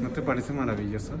¿No te parece maravilloso?